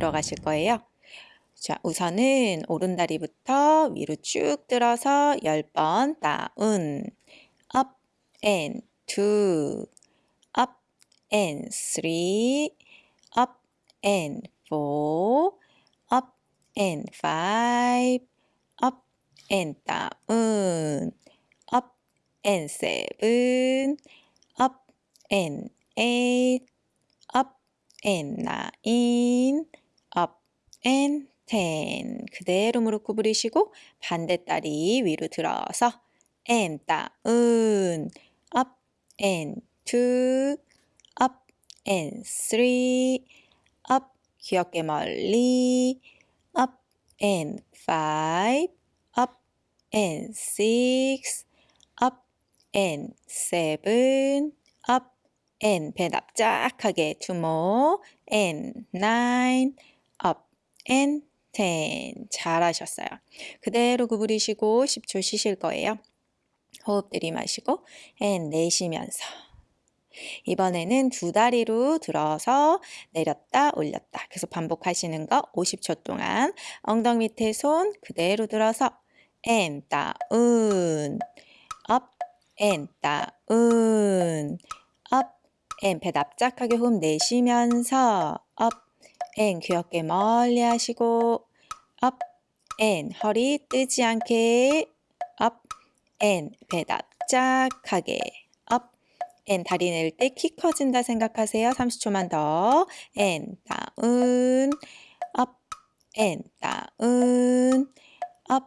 들어가실 거예요. 자, 우선은 오른다리부터 위로 쭉 들어서 10번 다운 up and two up and three up and four up and five up and down up and seven up and eight up and nine and ten 그대로 무릎 구부리시고 반대다리 위로 들어서 and down up and two up and three up 귀엽게 멀리 up and five up and six up and seven up and 배 납작하게 two more and nine up and ten. 잘하셨어요. 그대로 구부리시고 10초 쉬실 거예요. 호흡 들이마시고 and 내쉬면서. 이번에는 두 다리로 들어서 내렸다 올렸다. 계속 반복하시는 거 50초 동안. 엉덩이 밑에 손 그대로 들어서 and down. up and down. up and 배 납작하게 호흡 내쉬면서 up and 귀엽게 멀리 하시고 up and 허리 뜨지 않게 up and 배 납작하게 up and 다리 낼 때 키 커진다 생각하세요. 30초만 더 and down up and down up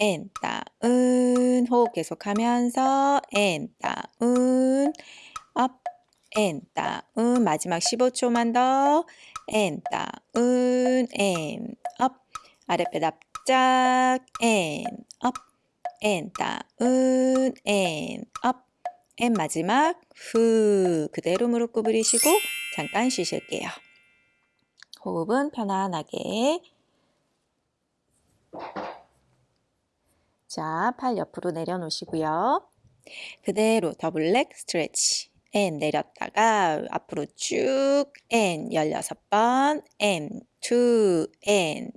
and down 호흡 계속하면서 and down up and down 마지막 15초만 더 and down and up. 아랫배 납작 and up. And down and up. And 마지막 후. 그대로 무릎 구부리시고 잠깐 쉬실게요. 호흡은 편안하게. 자, 팔 옆으로 내려놓으시고요. 그대로 double leg stretch and 내렸다가 앞으로 쭉 and 16번 and 2 and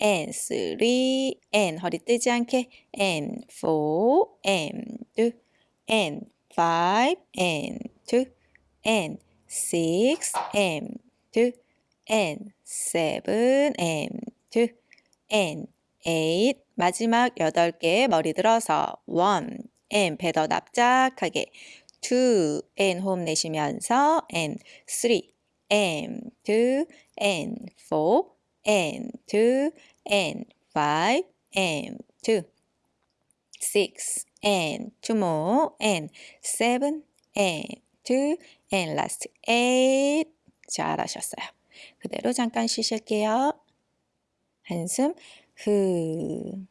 and 3 and 허리 뜨지 않게 and 4 and and 5 and 2 and 6 and 2 and 7 and 2 and 8 마지막 8개 머리 들어서 1 and 배더 납작하게 2 and 호흡 내쉬면서 and 3 and 2 and 4 and 2 and 5 and 2 6 and 2 more and 7 and 2 and last 8 잘하셨어요. 그대로 잠깐 쉬실게요. 한숨 후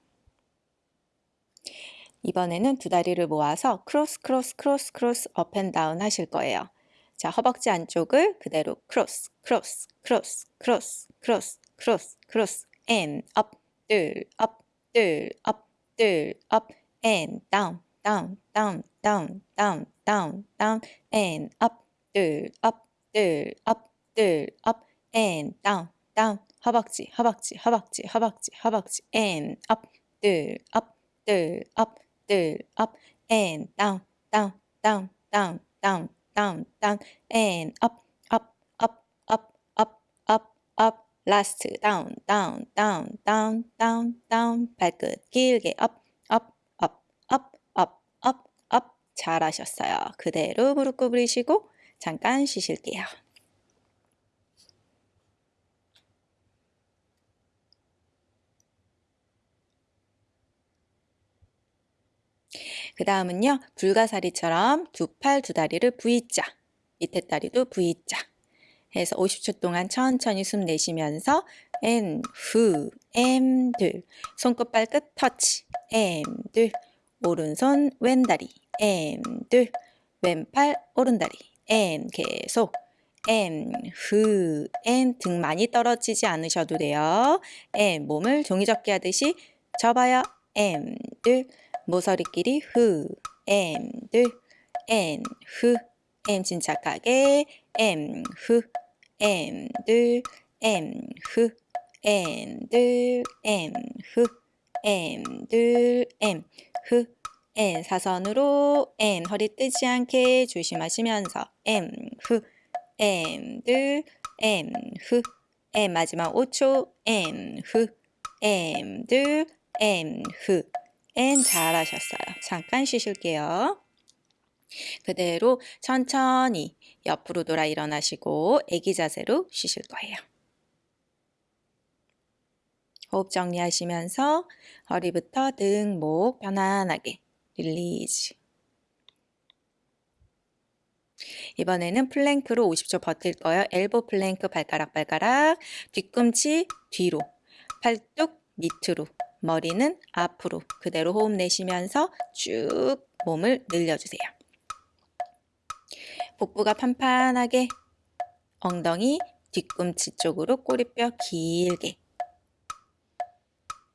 이번에는 두 다리를 모아서 cross cross cross cross up and down 하실 거예요. 자, 허벅지 안쪽을 그대로 cross cross cross cross cross cross cross and up, 둘, up, 둘, up, 둘, up, and down, down, down, down, down, down, down, and up, 둘, up, 둘, up, 둘, up, and down, down, 허벅지, 허벅지, 허벅지, 허벅지, 허벅지, and up, 둘, up, 둘, up, 둘, up, and down, down, down, down, down, down, down, and up, up, up, up, up, up, up, last down, down, down, down, down, down, 발끝 길게 up, up, up, up, up, up, up 잘하셨어요. 그대로 무릎 구부리시고 잠깐 쉬실게요. 그 다음은요. 불가사리처럼 두 팔 두 다리를 V자, 밑에 다리도 V자 해서 50초 동안 천천히 숨 내쉬면서 and, 후, and 손끝 발끝 터치 and 오른손 왼다리 and 왼팔 오른다리 and 계속 and, 후, and 등 많이 떨어지지 않으셔도 돼요. and 몸을 종이접기 하듯이 접어요. and 모서리끼리 후, and, and, 후, and 침착하게 and, 후, and, M, 흐, N, 들, M, 흐, M, 들, M, 흐, N 사선으로 N 허리 뜨지 않게 조심하시면서 M, 흐, M, 들, M, 흐, M 마지막 5초 M, 흐, M, 들, 흐, and 잘하셨어요. 잠깐 쉬실게요. 그대로 천천히 옆으로 돌아 일어나시고 애기 자세로 쉬실 거예요. 호흡 정리하시면서 허리부터 등, 목 편안하게 release. 이번에는 plank로 50초 버틸 거예요. elbow plank 발가락 발가락 뒤꿈치 뒤로 팔뚝 밑으로 머리는 앞으로 그대로 호흡 내쉬면서 쭉 몸을 늘려주세요. 복부가 판판하게 엉덩이 뒤꿈치 쪽으로 꼬리뼈 길게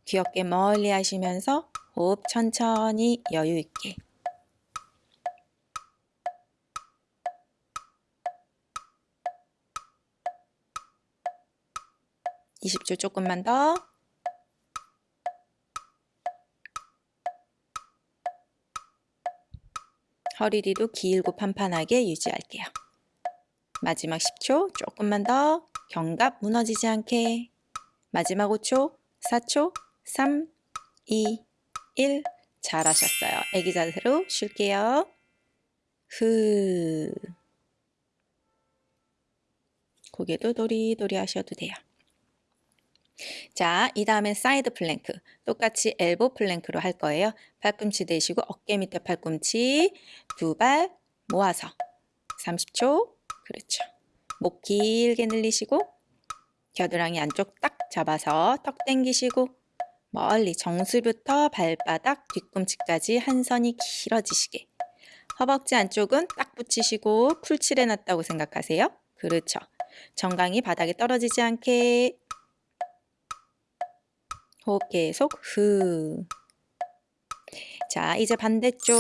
귀엽게 멀리 하시면서 호흡 천천히 여유 있게 (20초) 조금만 더 허리 뒤도 길고 판판하게 유지할게요. 마지막 10초 조금만 더 견갑 무너지지 않게 마지막 5초 4초 3 2 1 잘하셨어요. 애기 자세로 쉴게요. 흐 고개도 도리도리 하셔도 돼요. 자, 이 다음엔 side plank. 똑같이 elbow plank로 할 거예요. 팔꿈치 대시고 어깨 밑에 팔꿈치 두 발 모아서 30초. 그렇죠. 목 길게 늘리시고 겨드랑이 안쪽 딱 잡아서 턱 당기시고 멀리 정수리부터 발바닥 뒤꿈치까지 한 선이 길어지시게 허벅지 안쪽은 딱 붙이시고 풀칠해 놨다고 생각하세요. 그렇죠. 정강이 바닥에 떨어지지 않게 호흡 계속 후. 자, 이제 반대쪽.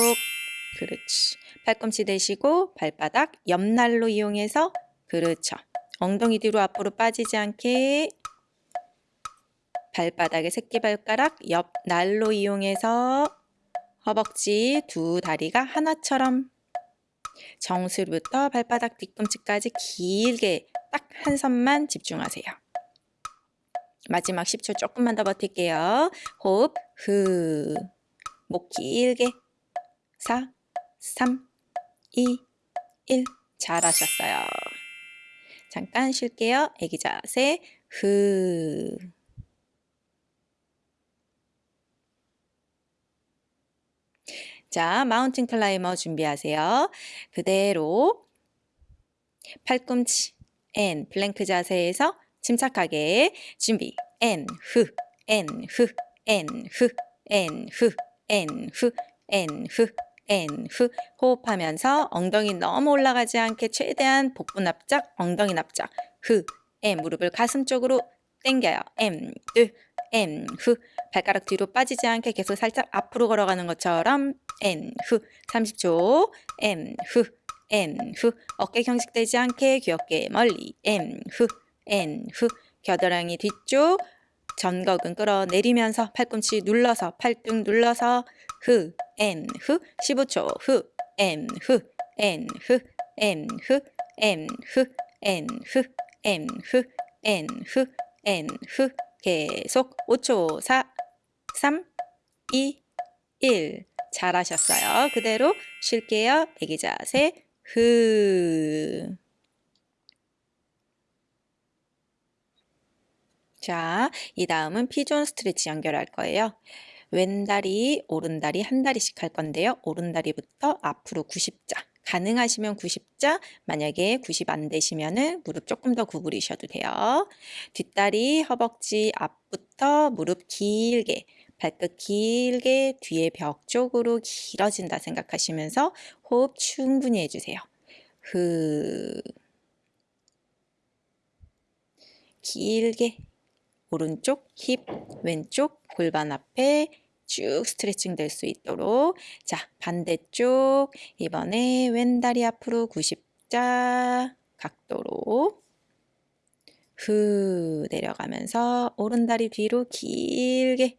그렇지. 팔꿈치 대시고 발바닥 옆날로 이용해서 그렇죠. 엉덩이 뒤로 앞으로 빠지지 않게 발바닥의 새끼발가락 옆 날로 이용해서 허벅지 두 다리가 하나처럼 정수부터 발바닥 뒤꿈치까지 길게 딱 한 선만 집중하세요. 마지막 10초 조금만 더 버틸게요. 호흡, 후. 목 길게. 4, 3, 2, 1. 잘하셨어요. 잠깐 쉴게요. 애기 자세, 후. 자, mountain climber 준비하세요. 그대로 팔꿈치, and, plank 자세에서 침착하게. 준비. and 후 and 후 and 후 and 후 and 후 and 후 and 후 호흡하면서 엉덩이 너무 올라가지 않게 최대한 복부 납작 엉덩이 납작. 후 and 무릎을 가슴 쪽으로 당겨요. M 두 N 후 발가락 뒤로 빠지지 않게 계속 살짝 앞으로 걸어가는 것처럼 N 후 30초. M 후 N 후 어깨 경직되지 않게 귀엽게 멀리. M 후 N 후 겨드랑이 뒤쪽 전거근 끌어내리면서 팔꿈치 눌러서 팔뚝 눌러서 후 N 후 15초 후 M 후 N 후 M 후 M 후 N 후 M 후 N 후 N 후 계속 5초 4 3 2 1 잘하셨어요. 그대로 쉴게요. 애기 자세 후 자, 이 다음은 피존 스트레치 연결할 거예요. 왼다리, 오른다리 한 다리씩 할 건데요. 오른다리부터 앞으로 90자. 가능하시면 90자, 만약에 90 안 되시면은 무릎 조금 더 구부리셔도 돼요. 뒷다리, 허벅지 앞부터 무릎 길게, 발끝 길게 뒤에 벽 쪽으로 길어진다 생각하시면서 호흡 충분히 해주세요. 흐 길게 오른쪽 힙, 왼쪽 골반 앞에 쭉 스트레칭 될 수 있도록. 자 반대쪽. 이번에 왼다리 앞으로 90자 각도로 후 내려가면서 오른다리 뒤로 길게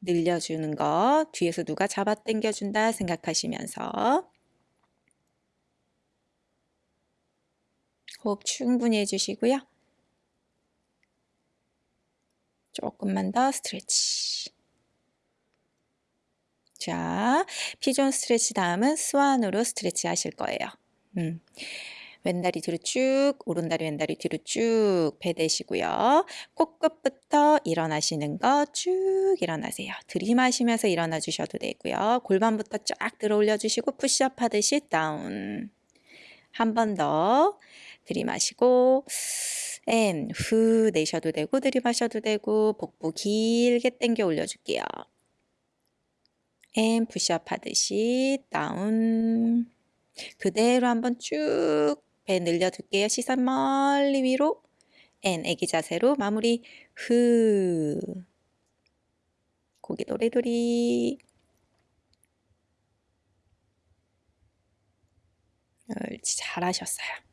늘려주는 거 뒤에서 누가 잡아 당겨준다 생각하시면서. 호흡 충분히 해주시고요. 조금만 더 스트레치. 자, 피존 스트레치 다음은 스완으로 스트레치 하실 거예요. 음. 왼다리 뒤로 쭉, 오른다리 왼다리 뒤로 쭉 배대시고요. 코끝부터 일어나시는 거 쭉 일어나세요. 들이마시면서 일어나 주셔도 되고요. 골반부터 쫙 들어 올려 주시고 푸시업 하듯이 down. 한 번 더 들이마시고 and, 후 내셔도 되고 들이마셔도 되고 복부 길게 당겨 올려줄게요. and, 푸시업 하듯이 down. 그대로 한번 쭉 배 늘려둘게요. 시선 멀리 위로. and, 애기 자세로 마무리. 후. 고개 도리도리. 잘하셨어요.